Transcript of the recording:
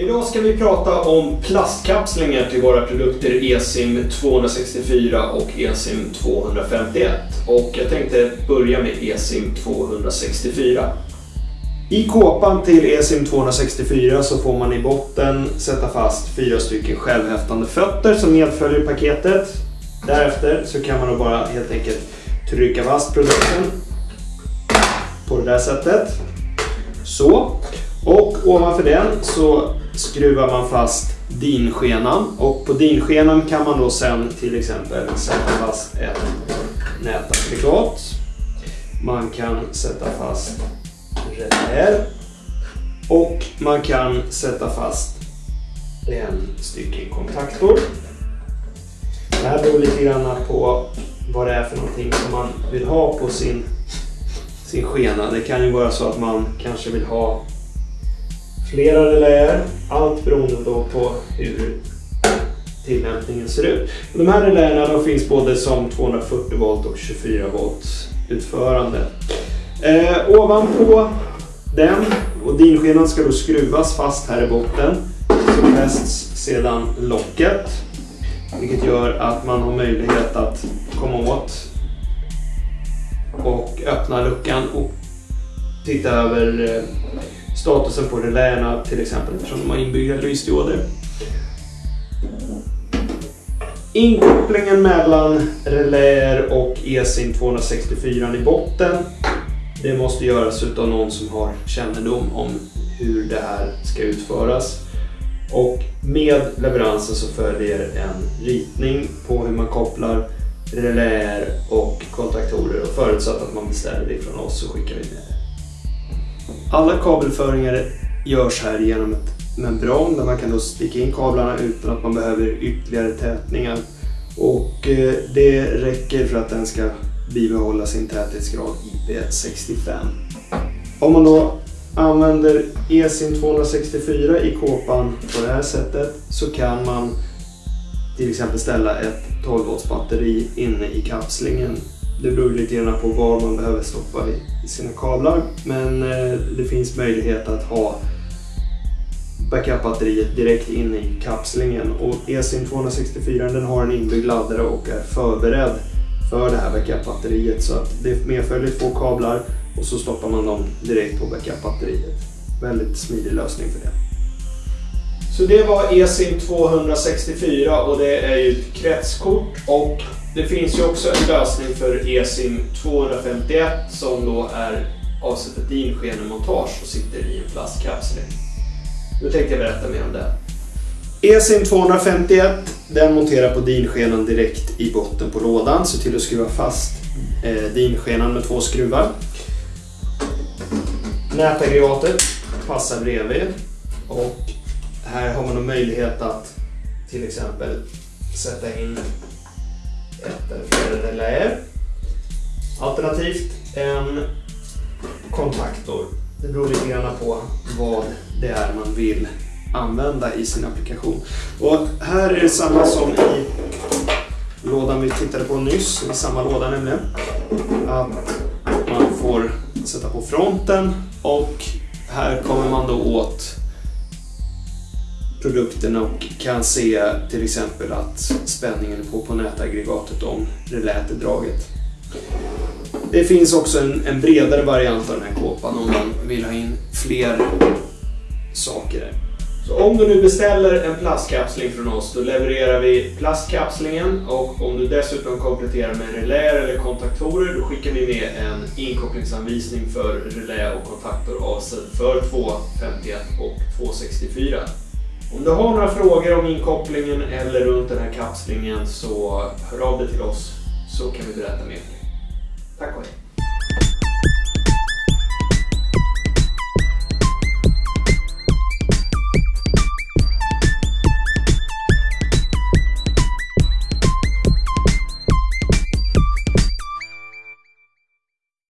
Idag ska vi prata om plastkapslingar till våra produkter Esim 264 och Esim 251. Och jag tänkte börja med Esim 264. I kåpan till Esim 264 så får man i botten sätta fast fyra stycken självhäftande fötter som medföljer paketet. Därefter så kan man då bara helt enkelt trycka fast produkten på det där sättet. Så. Och ovanför den så skruvar man fast dinskenan och på dinskenan kan man då sen till exempel sätta fast ett nätaggregat. Man kan sätta fast relä och man kan sätta fast en stycken kontaktor. Det här beror lite grann på vad det är för någonting som man vill ha på sin, sin skena. Det kan ju vara så att man kanske vill ha flera reläer. Allt beroende då på hur tillämpningen ser ut. De här reläerna de finns både som 240 volt och 24 volt utförande. Eh, ovanpå den och dinskenan ska då skruvas fast här i botten. Så fästs sedan locket. Vilket gör att man har möjlighet att komma åt och öppna luckan och titta över eh, statusen på reläerna till exempel eftersom de har inbyggda lysdioder. Inkopplingen mellan reläer och ESIM 264 i botten det måste göras av någon som har kännedom om hur det här ska utföras. Och med leveransen så följer en ritning på hur man kopplar reläer och kontaktorer och förutsatt att man beställer det från oss så skickar vi med det. Alla kabelföringar görs här genom ett membran där man kan då sticka in kablarna utan att man behöver ytterligare tätningar. Och eh, det räcker för att den ska bibehålla sin täthetsgrad IP65. Om man då använder ESIM 264 i kåpan på det här sättet så kan man till exempel ställa ett 12 volts batteri inne i kapslingen. Det beror lite grann på var man behöver stoppa i sina kablar men eh, det finns möjlighet att ha backup-batteriet direkt inne i kapslingen och ESIM 264 den har en inbyggd laddare och är förberedd för det här backup-batteriet så att det medföljer två kablar och så stoppar man dem direkt på backup-batteriet. Väldigt smidig lösning för det. Så det var eSIM 264 och det är ju ett kretskort och det finns ju också en lösning för eSIM 251 som då är avsett för dinskenemontage och sitter i en plastkapsel. Nu tänkte jag berätta mer om det. eSIM 251 den monterar på dinskenan direkt i botten på lådan. Se till att skruva fast eh, dinskenan med två skruvar. Nätaggregatet passar bredvid och här har man då möjlighet att till exempel sätta in ett eller. Alternativt en kontaktor. Det beror lite grann på vad det är man vill använda i sin applikation. Och här är det samma som i lådan vi tittade på nyss, i samma låda nämligen. Att man får sätta på fronten och här kommer man då åt produkten och kan se till exempel att spänningen är på på nätaggregatet om relät är draget. Det finns också en, en, bredare variant av den här kåpan om man vill ha in fler saker. Så om du nu beställer en plastkapsling från oss då levererar vi plastkapslingen och om du dessutom kompletterar med reläer eller kontaktorer då skickar vi med en inkopplingsanvisning för relä och kontaktor avsedd för 251 och 264. Om du har några frågor om inkopplingen eller runt den här kapslingen så hör av dig till oss så kan vi berätta mer för dig. Tack och hej!